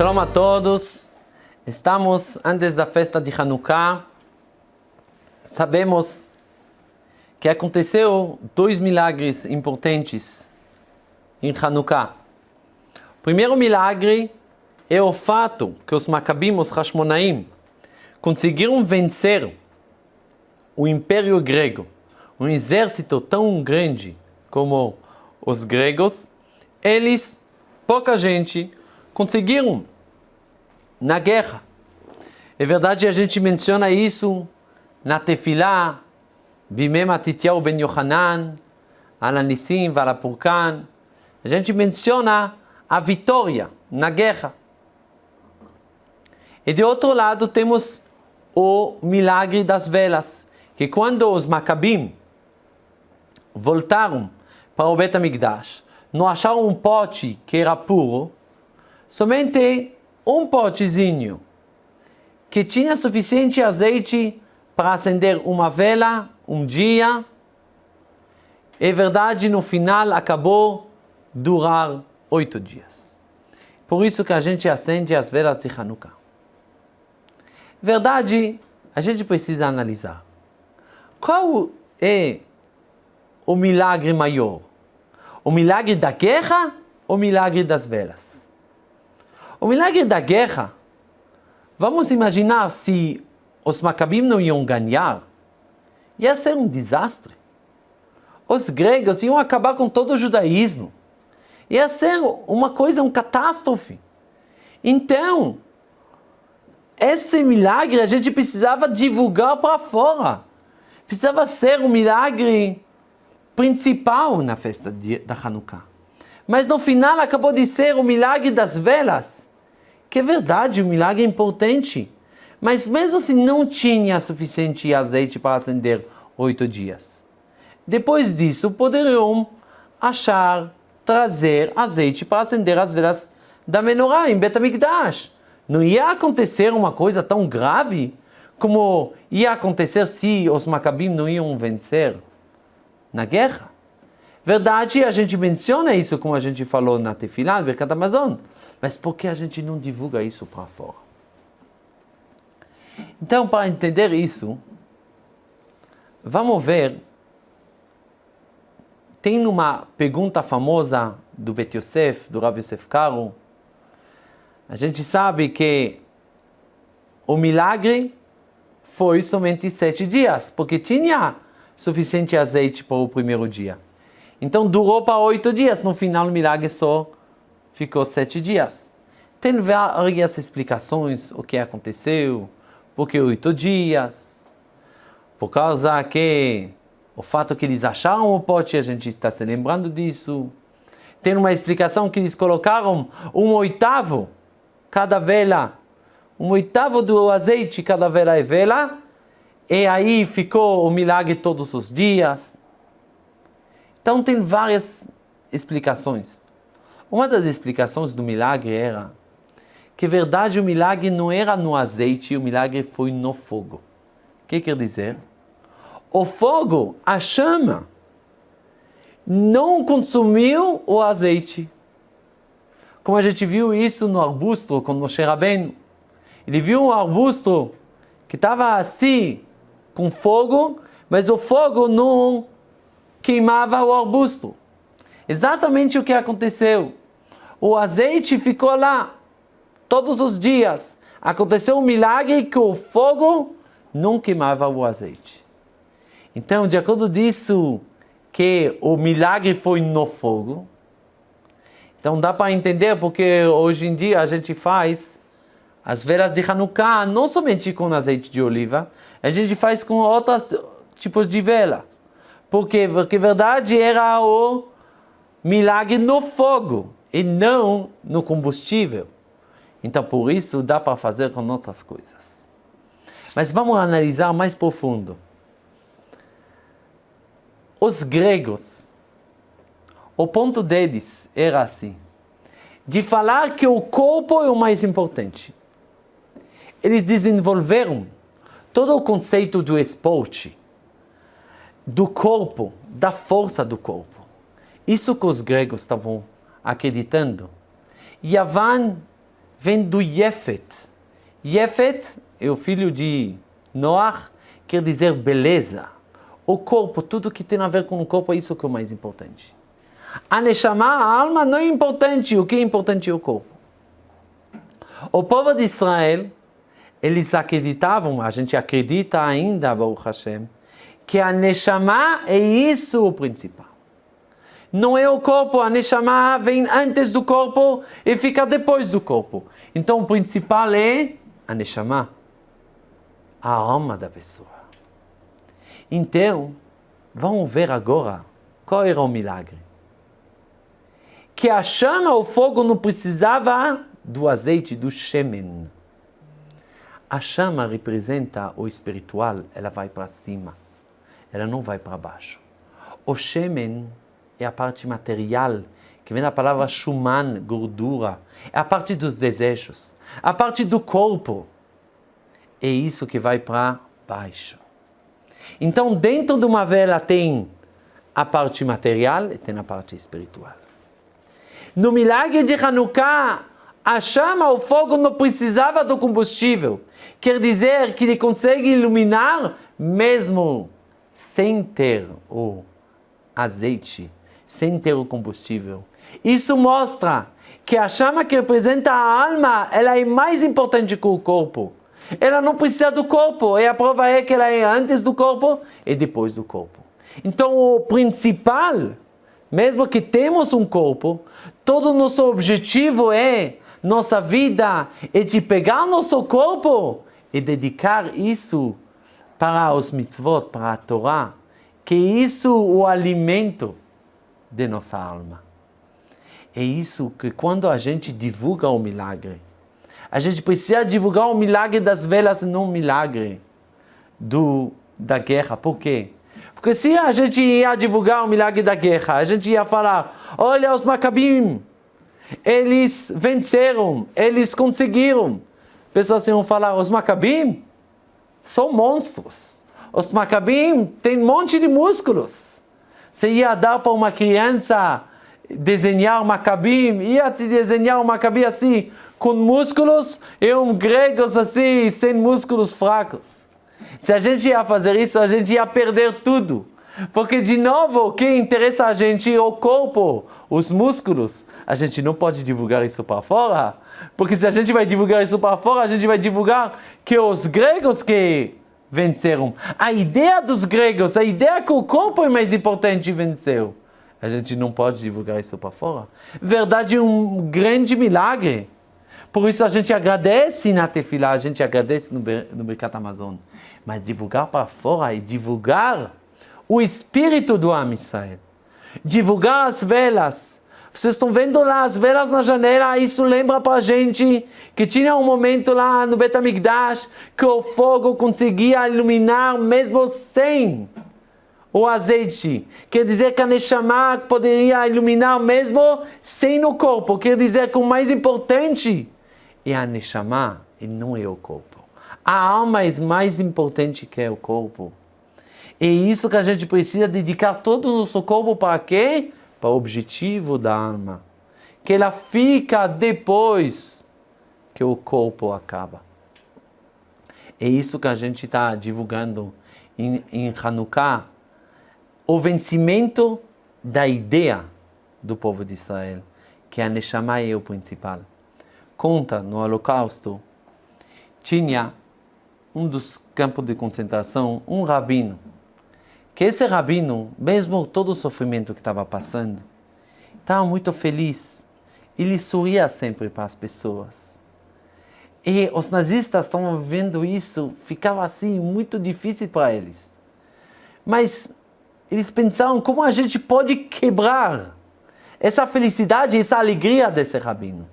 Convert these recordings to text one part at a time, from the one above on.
Shalom a todos. Estamos antes da festa de Hanukkah. Sabemos que aconteceu dois milagres importantes em Hanukkah. O primeiro milagre é o fato que os Macabim, os Hashmonaim, conseguiram vencer o Império Grego, um exército tão grande como os gregos, eles, pouca gente, conseguiram na guerra. É verdade, a gente menciona isso na Tefilá, Bimem Atitiyahu ben Yohanan, Alanissim, Varapurkan. A gente menciona a vitória na guerra. E de outro lado temos o milagre das velas, que quando os Macabim voltaram para o Bet HaMikdash, não acharam um pote que era puro, somente um potezinho que tinha suficiente azeite para acender uma vela um dia. É verdade, no final acabou durar oito dias. Por isso que a gente acende as velas de Hanukkah. Verdade, a gente precisa analisar. Qual é o milagre maior? O milagre da guerra ou o milagre das velas? O milagre da guerra, vamos imaginar se os macabim não iam ganhar, ia ser um desastre. Os gregos iam acabar com todo o judaísmo. Ia ser uma coisa, uma catástrofe. Então, esse milagre a gente precisava divulgar para fora. Precisava ser o um milagre principal na festa de, da Hanukkah. Mas no final acabou de ser o milagre das velas. Que é verdade, um milagre importante. Mas mesmo assim não tinha suficiente azeite para acender oito dias. Depois disso, poderiam achar, trazer azeite para acender as velas da menorá em Betamigdash. Não ia acontecer uma coisa tão grave como ia acontecer se os macabim não iam vencer na guerra. Verdade, a gente menciona isso como a gente falou na Tefilá, no Mercado Amazon. Mas por que a gente não divulga isso para fora? Então, para entender isso, vamos ver. Tem uma pergunta famosa do Bet Yosef, do Rav Yosef Karo. A gente sabe que o milagre foi somente sete dias, porque tinha suficiente azeite para o primeiro dia. Então durou para oito dias, no final o milagre só ficou sete dias. Tem várias explicações o que aconteceu, por que oito dias, por causa que o fato que eles acharam o pote, a gente está se lembrando disso. Tem uma explicação que eles colocaram um oitavo cada vela, um oitavo do azeite cada vela é vela, e aí ficou o milagre todos os dias. Então tem várias explicações. Uma das explicações do milagre era que, verdade, o milagre não era no azeite, o milagre foi no fogo. O que quer dizer? O fogo, a chama, não consumiu o azeite. Como a gente viu isso no arbusto com Moshe Rabbeinu. Ele viu um arbusto que estava assim, com fogo, mas o fogo não queimava o arbusto. Exatamente o que aconteceu. O azeite ficou lá todos os dias. Aconteceu um milagre que o fogo não queimava o azeite. Então, de acordo disso, que o milagre foi no fogo. Então dá para entender porque hoje em dia a gente faz as velas de Hanukkah não somente com azeite de oliva, a gente faz com outros tipos de vela. Por quê? Porque verdade era o milagre no fogo e não no combustível. Então por isso dá para fazer com outras coisas. Mas vamos analisar mais profundo. Os gregos, o ponto deles era assim, de falar que o corpo é o mais importante. Eles desenvolveram todo o conceito do esporte, do corpo, da força do corpo. Isso que os gregos estavam acreditando. Yavan vem do Yefet. Yefet é o filho de Noach, quer dizer beleza. O corpo, tudo que tem a ver com o corpo, é isso que é o mais importante. A Neshama, a alma, não é importante, o que é importante é o corpo. O povo de Israel, eles acreditavam, a gente acredita ainda, Baruch Hashem, que a Neshama é isso o principal. Não é o corpo, a Neshama vem antes do corpo e fica depois do corpo. Então o principal é a Neshama, a alma da pessoa. Então, vamos ver agora qual era o milagre. Que a chama, o fogo, não precisava do azeite, do shemen. A chama representa o espiritual, ela vai para cima, ela não vai para baixo. O shemen é a parte material, que vem da palavra shuman, gordura, é a parte dos desejos, a parte do corpo. É isso que vai para baixo. Então, dentro de uma vela tem a parte material e tem a parte espiritual. No milagre de Hanukkah, a chama, o fogo não precisava do combustível. Quer dizer que ele consegue iluminar mesmo sem ter o azeite, sem ter o combustível. Isso mostra que a chama que representa a alma, ela é mais importante que o corpo. Ela não precisa do corpo, e a prova é que ela é antes do corpo e depois do corpo. Então o principal, mesmo que temos um corpo, todo o nosso objetivo é nossa vida é de pegar nosso corpo e dedicar isso para os mitzvot, para a Torá, que é isso o alimento de nossa alma. É isso que quando a gente divulga o milagre, a gente precisa divulgar o milagre das velas, não o milagre do, da guerra. Por quê? Porque se a gente ia divulgar o milagre da guerra, a gente ia falar, olha os macabim, eles venceram, eles conseguiram. Pessoas iam falar, os macabim são monstros. Os macabim têm um monte de músculos. Você ia dar para uma criança desenhar um macabim, ia te desenhar um macabim assim, com músculos, e um gregos assim, sem músculos fracos. Se a gente ia fazer isso, a gente ia perder tudo. Porque, de novo, o que interessa a gente é o corpo, os músculos a gente não pode divulgar isso para fora, porque se a gente vai divulgar isso para fora, a gente vai divulgar que os gregos que venceram. A ideia dos gregos, a ideia que o corpo é mais importante venceu. A gente não pode divulgar isso para fora. Verdade, um grande milagre. Por isso a gente agradece na Tefilá, a gente agradece no, no Mercado Amazon. Mas divulgar para fora e divulgar o espírito do Amisrael. Divulgar as velas, vocês estão vendo lá as velas na janela, isso lembra para a gente que tinha um momento lá no Betamigdash que o fogo conseguia iluminar mesmo sem o azeite. Quer dizer que a Neshama poderia iluminar mesmo sem o corpo. Quer dizer que o mais importante é a Neshama e não é o corpo. A alma é mais importante que o corpo. É isso que a gente precisa dedicar todo o nosso corpo para quê? Para o objetivo da alma, que ela fica depois que o corpo acaba. É isso que a gente está divulgando em, em Hanukkah, o vencimento da ideia do povo de Israel, que a Neshama é o principal. Conta no Holocausto, tinha um dos campos de concentração, um rabino, que esse rabino, mesmo todo o sofrimento que estava passando, estava muito feliz. Ele sorria sempre para as pessoas. E os nazistas estavam vendo isso, ficava assim muito difícil para eles. Mas eles pensaram como a gente pode quebrar essa felicidade, essa alegria desse rabino.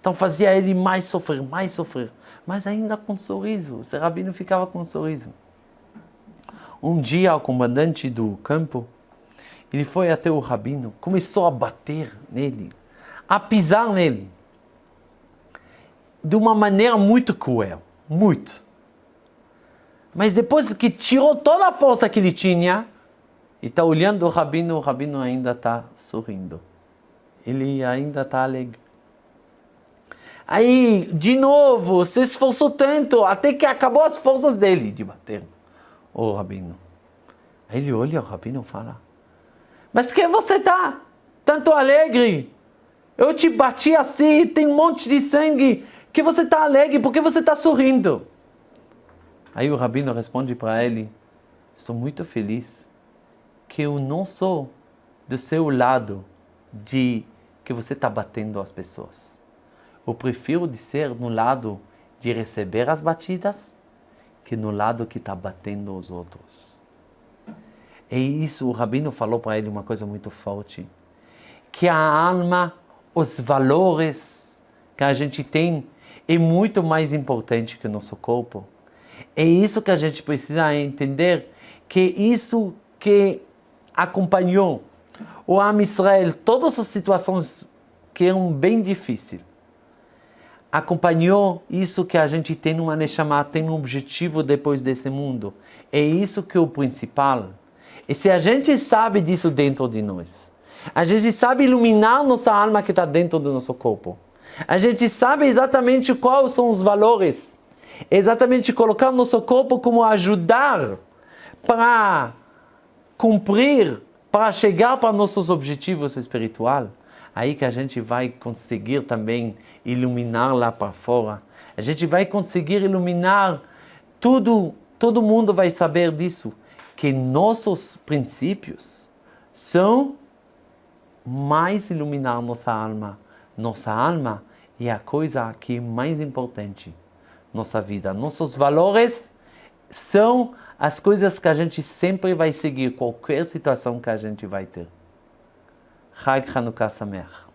Então fazia ele mais sofrer, mais sofrer, mas ainda com um sorriso. Esse rabino ficava com um sorriso. Um dia, o comandante do campo, ele foi até o rabino, começou a bater nele, a pisar nele, de uma maneira muito cruel, muito. Mas depois que tirou toda a força que ele tinha, e está olhando o rabino, o rabino ainda está sorrindo. Ele ainda está alegre. Aí, de novo, se esforçou tanto, até que acabou as forças dele de bater o rabino. Ele olha o rabino e fala, mas que você tá tanto alegre? Eu te bati assim, tem um monte de sangue, que você está alegre, por que você está sorrindo? Aí o rabino responde para ele, estou muito feliz que eu não sou do seu lado de que você está batendo as pessoas. Eu prefiro de ser no lado de receber as batidas que no lado que está batendo os outros. E isso o Rabino falou para ele uma coisa muito forte, que a alma, os valores que a gente tem é muito mais importante que o nosso corpo. É isso que a gente precisa entender, que isso que acompanhou o Am Israel, todas as situações que eram bem difíceis, acompanhou isso que a gente tem numa Neshama, tem um objetivo depois desse mundo. É isso que é o principal. E se a gente sabe disso dentro de nós, a gente sabe iluminar nossa alma que está dentro do nosso corpo, a gente sabe exatamente quais são os valores, exatamente colocar nosso corpo como ajudar para cumprir, para chegar para nossos objetivos espirituais, aí que a gente vai conseguir também iluminar lá para fora. A gente vai conseguir iluminar tudo, todo mundo vai saber disso, que nossos princípios são mais iluminar nossa alma. Nossa alma é a coisa que é mais importante nossa vida. Nossos valores são as coisas que a gente sempre vai seguir, qualquer situação que a gente vai ter. Hag Hanukkah Sameach.